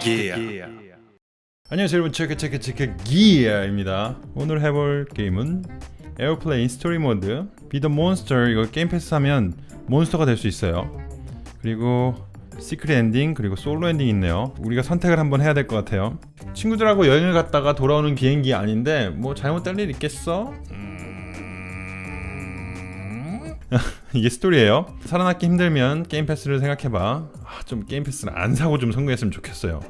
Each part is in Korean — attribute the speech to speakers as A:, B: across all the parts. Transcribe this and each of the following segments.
A: 기야.
B: 안녕하세요 여러분. 체크 체크 체크 기아입니다. 오늘 해볼 게임은 Airplane Story 모드 be the monster 이거 게임 패스 하면 monster가 될 수 있어요. 그리고 secret ending 그리고 솔로 엔딩 있네요. 우리가 선택을 한번 해야 될 것 같아요. 친구들하고 여행을 갔다가 돌아오는 비행기 아닌데 뭐 잘못될 일 있겠어? 이게 스토리예요. 살아남기 힘들면 게임 패스를 생각해봐. 아, 좀 게임 패스를 안 사고 좀 성공했으면 좋겠어요.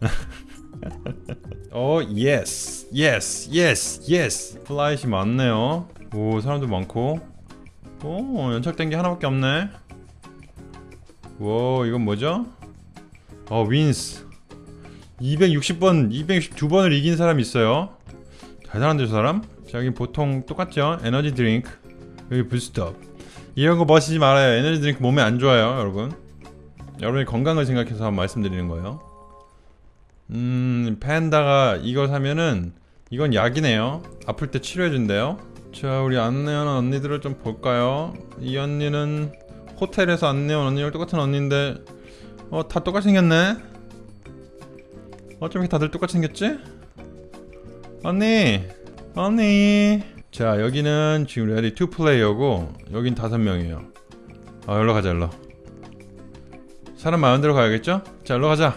B: 어 yes yes yes yes flight 많네요. 오 사람도 많고. 오 연착된 게 하나밖에 없네. 와 이건 뭐죠? 어 wins 260번 262번을 이긴 사람 있어요. 대단한데 저 사람? 자 여기 보통 똑같죠? 에너지 드링크. 여기 boost up 이런 거 마시지 말아요. 에너지 드링크 몸에 안 좋아요 여러분. 여러분의 건강을 생각해서 말씀드리는 거예요. 음 팬다가 이거 사면은 이건 약이네요. 아플 때 치료해준대요. 자 우리 안내하는 언니들을 좀 볼까요? 이 언니는 호텔에서 안내한 언니랑 똑같은 언니인데 어 다 똑같이 생겼네. 어쩜 이렇게 다들 똑같이 생겼지? 언니 언니 자 여기는 지금 ready two player고 여긴 다섯 명이에요 아 열로 가자 열로 사람 데로 가야겠죠? 자 열로 가자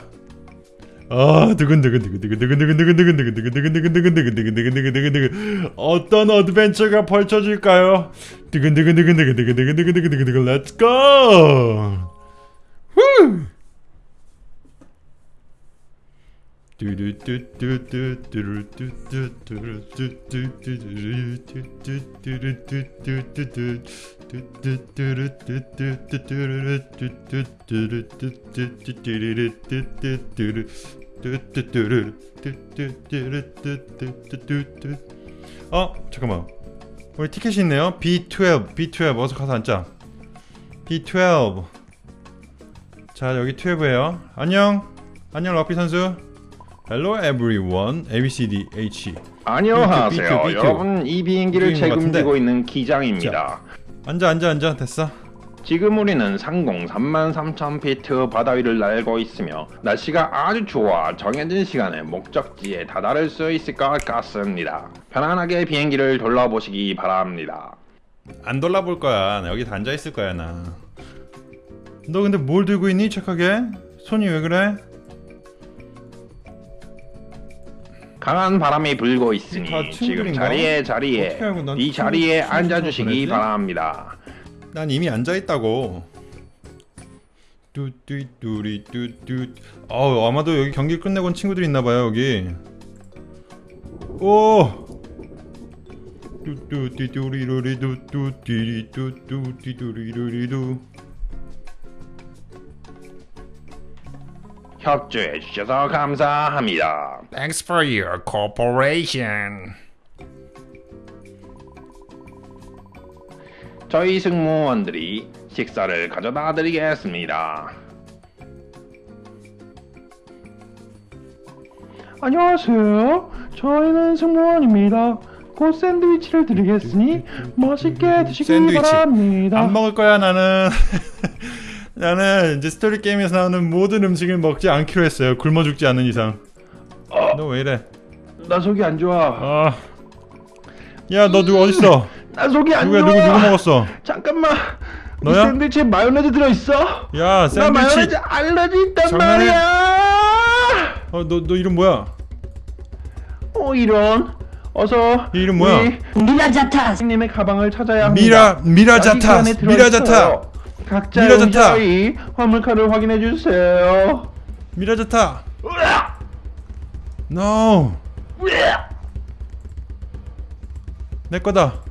B: 아 두근두근두근두근두근두근두근두근두근두근두근두근두근두근두근두근두근두근 어떤 어드벤처가 펼쳐질까요? 두근두근두근두근두근두근두근 Let's go! 후! 어 잠깐만. 우리 티켓이 있네요. B12 B12 어서 가서 앉자. B12 자 여기 12에요. 안녕. 안녕 러피 선수 Hello everyone A B C D H
C: 안녕하세요.
B: B2, B2, B2.
C: 여러분 이 비행기를
B: B2인 것
C: 책임지고. 있는 기장입니다.
B: 앉아 앉아 앉아 됐어
C: 지금 우리는 상공 33,000피트 바다 위를 날고 있으며 날씨가 아주 좋아 정해진 시간에 목적지에 다다를 수 있을 것 같습니다. 편안하게 비행기를 돌아보시기 바랍니다.
B: 안 돌아볼 거야 나 여기 다 앉아 있을 거야 나너 근데 뭘 들고 있니 착하게 손이 왜 그래
C: 강한 바람이 불고 있으니
B: 다
C: 지금? 자리에 자리에 이 자리에 앉아주시기? 바랍니다.
B: 난 이미 앉아 있다고 뚜뚜뚜리 뚜뚜 어 아마도 여기 경기 끝내고 온 친구들이 있나봐요 여기 오 뚜뚜띠뚜리로리 뚜뚜띠리 뚜뚜띠뚜리로리루
C: 협조해 주셔서 감사합니다.
A: Thanks for your cooperation.
C: 저희 승무원들이 식사를 가져다 드리겠습니다. 안녕하세요. 저희는 승무원입니다. 곧 샌드위치를 드리겠으니 맛있게 드시기
B: 샌드위치.
C: 바랍니다.
B: 안 먹을 거야 나는 나는 이제 스토리 게임에서 나오는 모든 음식을 먹지 않기로 했어요 굶어 죽지 않는 이상 너왜 이래
C: 나 속이 안 좋아.
B: 아. 야, 너 누구 어딨어?
C: 나 속이 안
B: 누구야,
C: 좋아.
B: 누구, 누구 먹었어?
C: 잠깐만. 이
B: 너야?
C: 샌드위치에 마요네즈 들어 있어?
B: 야,
C: 나 마요네즈
B: 샌드위치.
C: 알러지 있단
B: 장난해?
C: 말이야.
B: 어, 너, 너 이름 뭐야?
C: 어 이런. 어서
B: 이 이름 뭐야?
D: 미라자타
C: 님의 가방을 찾아야 합니다.
B: 미라, 미라자타. 미라자타,
C: 각자
B: 미라자타.
C: 용자의 화물카를 확인해 주세요.
B: 미라자타. No. 내 거다.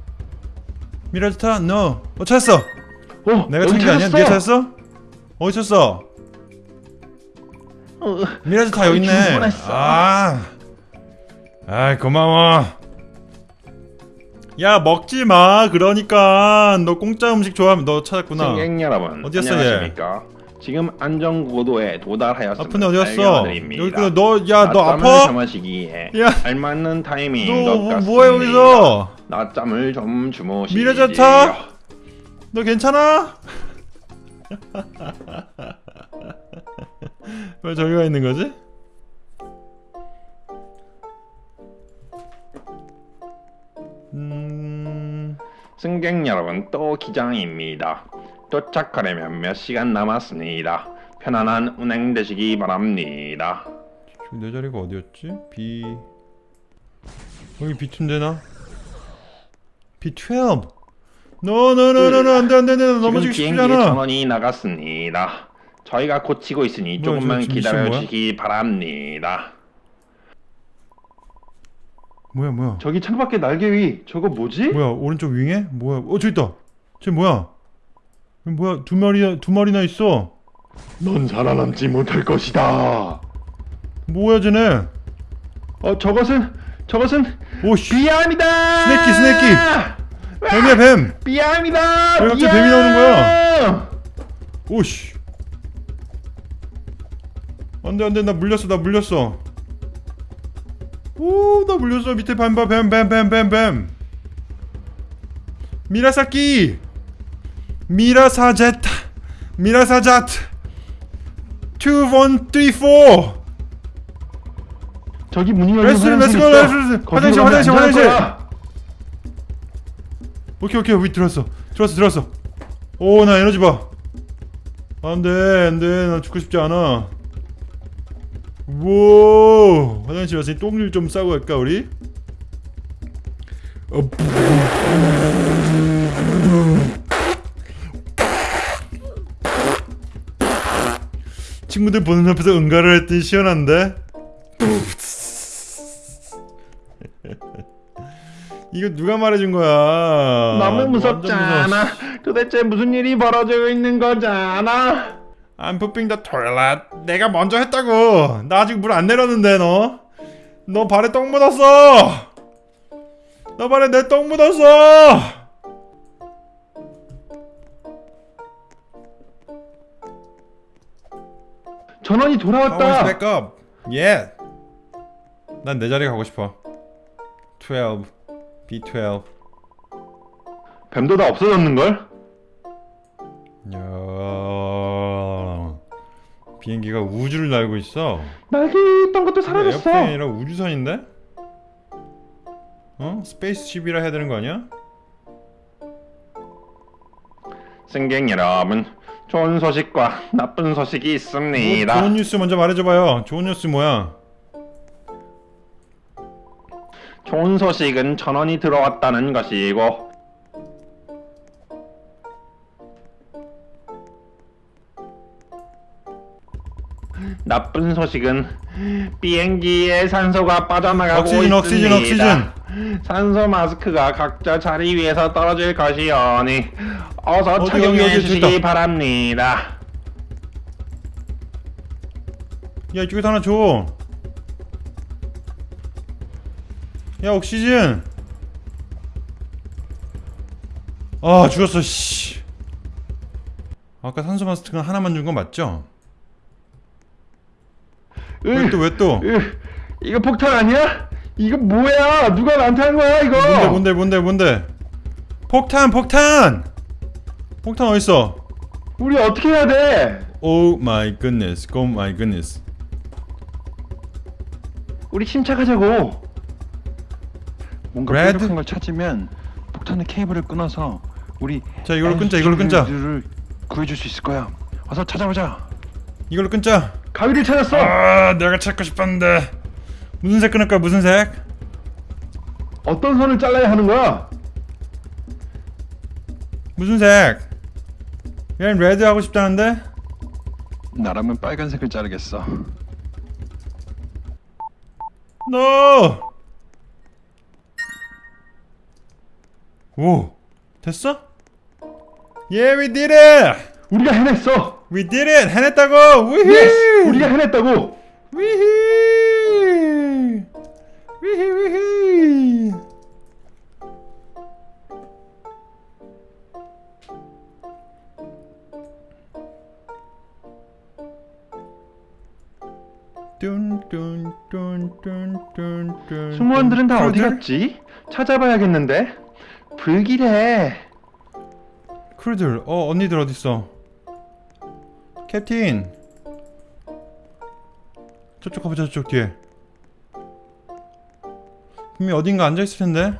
B: 미라자타, no. 어, 찾았어.
C: 어,
B: 내가 찾은 게 아니야? 네가 찾았어? 어디 찾았어?
C: 어,
B: 미라자타 여기 있네.
C: 주문했어.
B: 아, 아 고마워. 야 먹지 마. 그러니까 너 공짜 음식 좋아하면 너 찾았구나.
C: 승객 여러분
B: 어디였어, 얘?
C: 안녕하십니까? 지금 안전 고도에 도달하였습니다.
B: 아픈데 어디 갔어?
C: 알려드립니다.
B: 여기 너야 너
C: 낮잠을
B: 아파?
C: 주무시기에
B: 야.
C: 알맞는 타이밍인 너것
B: 뭐-
C: 같습니다.
B: 뭐해 여기서?
C: 낮잠을 좀 주무시지.
B: 미래자차? 너 괜찮아? 왜 저기가 있는 거지?
C: 승객 여러분 또 기장입니다. 도착하려면 몇 시간 남았습니다. 편안한 운행 되시기 바랍니다.
B: 지금 내 자리가 어디였지? B 여기 B2 되나? B12 노노노노노 안돼 안돼 안돼 넘어지기 쉽지 않아
C: 전원이 나갔습니다. 저희가 고치고 있으니
B: 뭐야,
C: 조금만
B: 지금 지금
C: 기다려
B: 뭐야?
C: 주시기 바랍니다.
B: 뭐야 뭐야
C: 저기 창밖에 날개 위 저거 뭐지?
B: 뭐야 오른쪽 wing에? 뭐야 어 저기 있다 쟤 뭐야 뭐야 두 마리 두 마리나 있어
C: 넌 살아남지 못할 것이다.
B: 뭐야 쟤네
C: 어 저것은 저것은
B: 오씨
C: 비암이다.
B: 스네키, 스네키. 뱀이야 뱀
C: 비암이다.
B: 왜 갑자기 뱀이 나오는 거야? 오씨 안돼 안돼 나 물렸어 나 물렸어 오나 물렸어 밑에 뱀봐 뱀뱀뱀뱀뱀. 미라사키. 미라사제트 미라사자트. 2134
C: 저기 문이 열린
B: 레스토랑,
C: 화장실
B: 레스토랑,
C: 있어. 거기로
B: 화장실, 화장실, 화장실. 오케이 오케이. 위 들어왔어. 들어왔어 들어왔어. 오 나 에너지 봐. 안돼 안돼. 나 죽고 싶지 않아 우와 화장실 왔으니 똥을 좀 싸고 갈까 우리? 어, 친구들 보는 앞에서 응가를 했더니 시원한데? 이거 누가 말해준 거야?
C: 너무. 않아? 도대체 무슨 일이 벌어지고 있는 거잖아?
B: I'm pooping the toilet. 내가 먼저 했다고. 나 아직 물 안 내렸는데 너. 너 발에 똥 묻었어. 너 발에 내 똥 묻었어.
C: 전원이 돌아왔다.
B: back up. Yeah. 난 내 자리 가고 싶어. 12. B12.
C: 뱀도 다 없어졌는 걸?
B: 야. 비행기가 우주를 날고 있어.
C: 날개 있던 것도 사라졌어.
B: airplane이 아니라 우주선인데? 어? spaceship이라 해야 되는 거 아니야?
C: 승객 여러분, 좋은 소식과 나쁜 소식이
B: 뭐
C: 있습니다.
B: 좋은 뉴스 먼저 말해줘봐요. 좋은 뉴스 뭐야?
C: 좋은 소식은 전원이 들어왔다는 것이고 나쁜 소식은 비행기에 산소가 빠져나가고
B: 옥시즌,
C: 있습니다.
B: 옥시즌, 옥시즌.
C: 산소 마스크가 각자 자리 위에서 떨어질 것이오니 어서
B: 어디,
C: 착용해
B: 어디, 어디,
C: 주시기. 바랍니다.
B: 야 이쪽에서 하나 줘. 야 옥시즌. 아 죽었어 씨. 아까 산소 마스크가 하나만 준거 맞죠? 왜 또 왜 또?
C: 으, 이거 폭탄 아니야? 이거 뭐야? 누가 나한테 한 거야 이거?
B: 뭔데 뭔데 뭔데 뭔데? 폭탄 폭탄! 폭탄 어딨어?
C: 우리 어떻게 해야 돼?
B: oh my goodness oh my goodness
C: 우리 침착하자고.
D: 뭔가
B: Red?
D: 뾰족한 걸 찾으면 폭탄의 케이블을 끊어서 우리
B: 자 이걸로 끊자 이걸로 끊자
D: 를 구해줄 수 있을 거야. 어서 찾아보자.
B: 이걸로 끊자
C: 가위를 찾았어.
B: 아 내가 찾고 싶었는데 무슨 색 끊을까 무슨 색?
C: 어떤 선을 잘라야 하는 거야?
B: 무슨 색? 얘는 red 하고 싶다는데?
D: 나라면 빨간색을 자르겠어.
B: NO! 오 됐어? Yeah we did it!
C: 우리가 해냈어.
B: We did it! 해냈다고! 위히!
C: yes, 우리가 해냈다고.
B: 위히! 위히 위히! 뚠뚠뚠뚠뚠뚠
C: 승무원들은 다 어디? 갔지? 찾아봐야겠는데. 불길해.
B: 크루들 어 언니들 어딨어 캡틴 저쪽 가보자 저쪽 뒤에 분명히 어딘가 앉아있을 텐데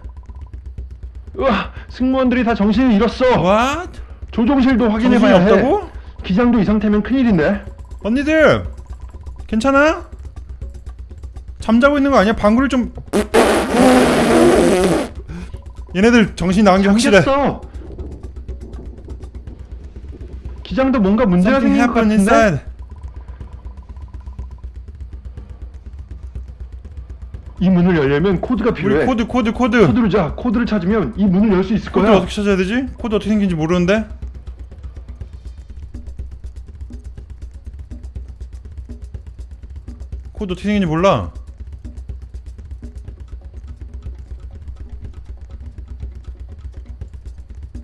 C: 으아, 승무원들이 다 정신을 잃었어.
B: What?
C: 조종실도 확인해봐야 해.
B: 없다고?
C: 기장도 이 상태면 큰일인데.
B: 언니들 괜찮아? 잠자고 있는 거 아니야? 방구를 좀 얘네들 정신 나간 게 확실해
C: 잠겼어. 기장도 뭔가 문제가 생긴 것 같은데.
B: inside
C: 이 문을 열려면 코드가 필요해.
B: 코드 코드 코드
C: 코드를 자. 코드를 찾으면 이 문을 열 수 있을
B: 코드
C: 거야.
B: 어떻게 찾아야 되지? 코드 어떻게 생긴지 모르는데 코드 어떻게 생긴지 몰라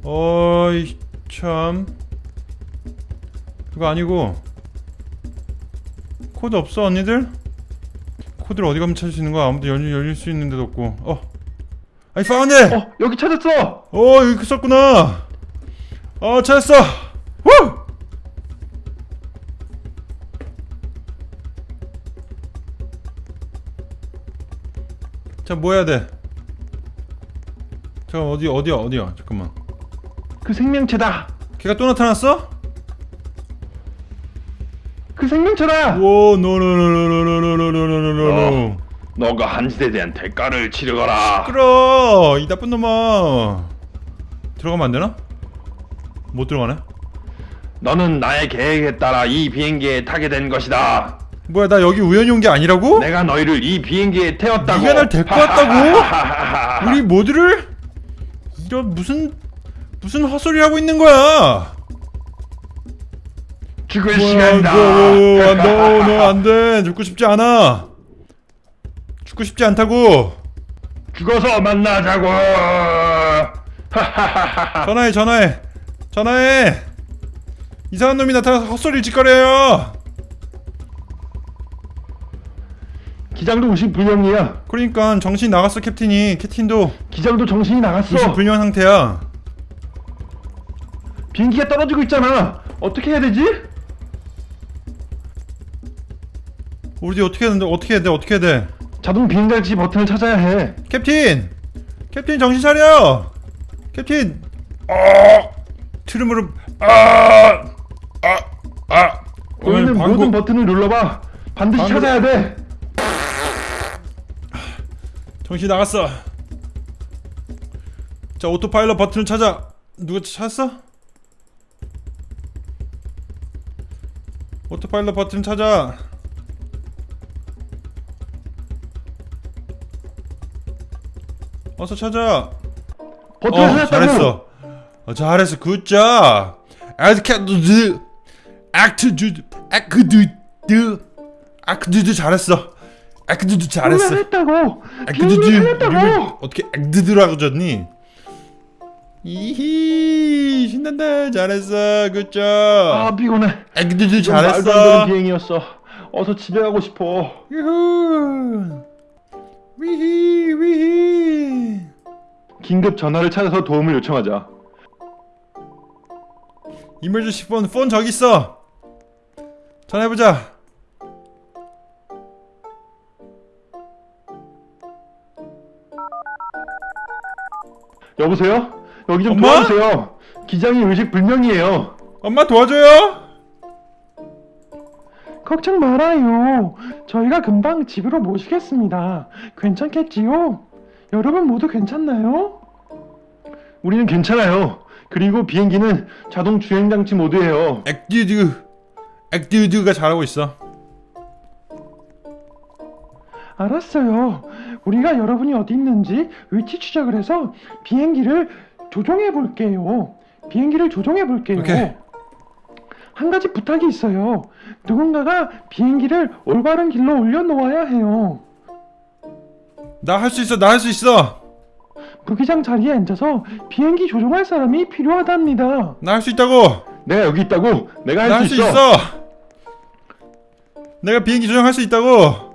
B: 어이 참 그거 아니고 코드 없어 언니들? 코드를 어디 가면 찾을 수 있는 거야 아무도 열릴, 열릴 수 있는 데도 없고 어 I found it!
C: 어, 여기 찾았어.
B: 어 여기 있었구나 어 찾았어 후! 자뭐 해야 돼? 잠깐 어디 어디야 어디야 잠깐만
C: 그 생명체다.
B: 걔가 또 나타났어?
C: 그 생명체다.
B: 오 노노노노노노노노노노
C: 너가 한시대에 대한 대가를 치르거라.
B: 끌어 이 나쁜 놈아 들어가면 안 되나? 못 들어가네
C: 너는 나의 계획에 따라 이 비행기에 타게 된 것이다.
B: 뭐야 나 여기 우연히 온 게 아니라고?
C: 내가 너희를 이 비행기에 태웠다고.
B: 네가 날 데리고 왔다고? 우리 모두를 이런 무슨 무슨 헛소리 하고 있는 거야?
C: 죽을
B: 뭐야,
C: 시간이다.
B: 너, 너, 너 안돼 죽고 싶지 않아. 죽고 싶지 않다고.
C: 죽어서 만나자고.
B: 전화해 전화해 전화해. 이상한 놈이 나타나서 헛소리 짓거려요.
C: 기장도 의식 불명이야.
B: 그러니까 정신 나갔어 캡틴이 캡틴도
C: 기장도 정신이 나갔어.
B: 의식 불명 상태야.
C: 비행기가 떨어지고 있잖아. 어떻게 해야 되지?
B: 우리 어떻게 해야 돼 어떻게 해야 돼 어떻게 해야 돼?
C: 자동 비행장치 버튼을 찾아야 해.
B: 캡틴! 캡틴 정신 차려! Captain! 어! 아! 아! 아! 오늘
C: 보이는
B: 방구
C: 모든 버튼을 눌러봐. 반드시
B: 방구-
C: 찾아야 돼.
B: 정신 나갔어. 자 autopilot 버튼을 찾아. 누가 찾았어? autopilot 버튼 찾아. 어서 찾아. 어. 잘했어. 어, 잘했어. 굿잡. 아크드드 아크드드 아크드드 아크드드 잘했어. 아크드드 잘했어.
C: 했다고.
B: 아크드드. 어떻게 아크드드라고 졌니? 이히 신난다. 잘했어. 굿잡.
C: 아 피곤해.
B: 아크드드
C: 이건 말도 안 되는
B: 잘했어.
C: 비행이었어. 어서 집에 가고 싶어.
B: 유후.
C: 긴급 전화를 찾아서 도움을 요청하자.
B: 이멀전시 폰, 폰 저기 있어. 전화해보자.
C: 여보세요? 여기 좀
B: 엄마?
C: 도와주세요. 기장이 의식 불명이에요.
B: 엄마 도와줘요.
E: 걱정 말아요. 저희가 금방 집으로 모시겠습니다. 괜찮겠지요? 여러분 모두 괜찮나요?
C: 우리는 괜찮아요. 그리고 비행기는 자동 주행 장치 모드예요.
B: 액듀드, 액듀드가 잘하고 있어.
E: 알았어요. 우리가 여러분이 어디 있는지 위치 추적을 해서 비행기를 조종해 볼게요. 비행기를 조종해 볼게요.
B: 오케이.
E: 한 가지 부탁이 있어요. 누군가가 비행기를 올바른 길로 올려놓아야 해요.
B: 나 할 수 있어, 나 할 수 있어.
E: 부기장 자리에 앉아서 비행기 조종할 사람이 필요하답니다.
B: 나 할 수 있다고.
C: 내가 여기 있다고. 내가 나할수 있어.
B: 있어. 내가 비행기 조종할 수 있다고.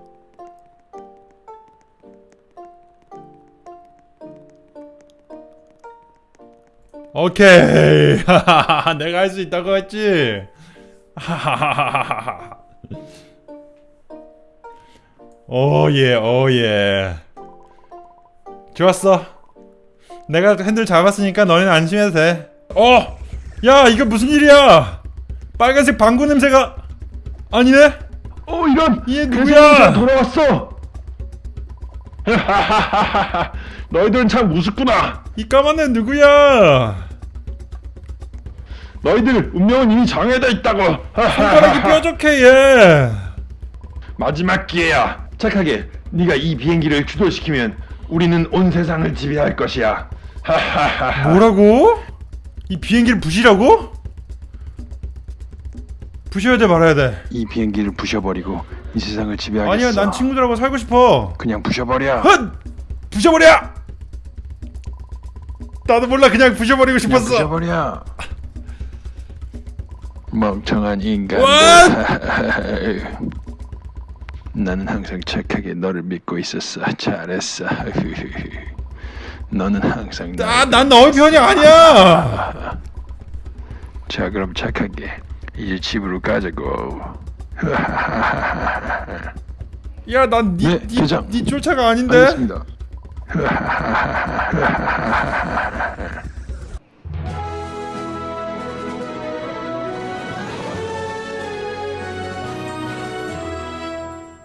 B: 오케이. 내가 할 수 있다고 했지. 오예, 오예. 좋았어. 내가 핸들 잡았으니까 너희는 안심해도 돼. 어, 야 이거 무슨 일이야? 빨간색 방구 냄새가 아니네?
C: 어 이런
B: 얘
C: 누구야? 돌아왔어 너희들은 참 우습구나
B: 이 까만 애 누구야?
C: 너희들 운명은 이미 정해져 있다고
B: 손가락이 뾰족해 얘.
C: 마지막 기회야 착하게 네가 이 비행기를 주도시키면 우리는 온 세상을 지배할 것이야
B: 뭐라고? 이 비행기를 부시라고? 부셔야 돼 말아야 돼.
D: 이 비행기를 부셔버리고 이 세상을 지배하겠어.
B: 아니야 난 친구들하고 살고 싶어.
D: 그냥 부셔버려.
B: 헛! 부셔버려! 나도 몰라 그냥 부셔버리고
D: 그냥
B: 싶었어.
D: 부셔버려. 멍청한 인간. 나는 항상 착하게 너를 믿고 있었어. 잘했어. 너는 항상
B: 아,
D: 나를
B: 난 너의 편이 아니야.
D: 자 그럼 착하게 이제 집으로 가자고.
B: 야, 난 니,
D: 네,
B: 니,
D: 대장.
B: 니 쫓아가 아닌데.
D: 알겠습니다.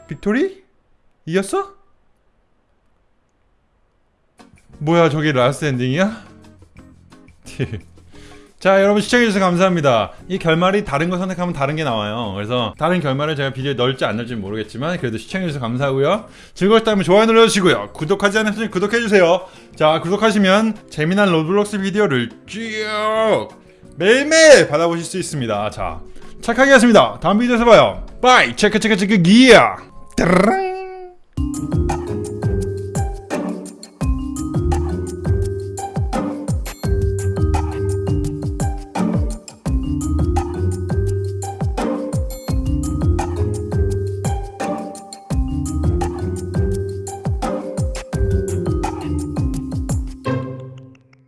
B: Victory? 이겼어? 뭐야, 저게 last ending이야? 자, 여러분 시청해주셔서 감사합니다. 이 결말이 다른 거 선택하면 다른 게 나와요. 그래서 다른 결말을 제가 비디오에 넣을지 안 넣을지 모르겠지만 그래도 시청해주셔서 감사하고요. 즐거웠다면 좋아요 눌러주시고요. 구독하지 않으셨으면 구독해주세요. 자, 구독하시면 재미난 로블록스 비디오를 쭉 매일매일 받아보실 수 있습니다. 자, 착하게 했습니다. 다음 비디오에서 봐요. 바이! 체크 체크 체크 기야!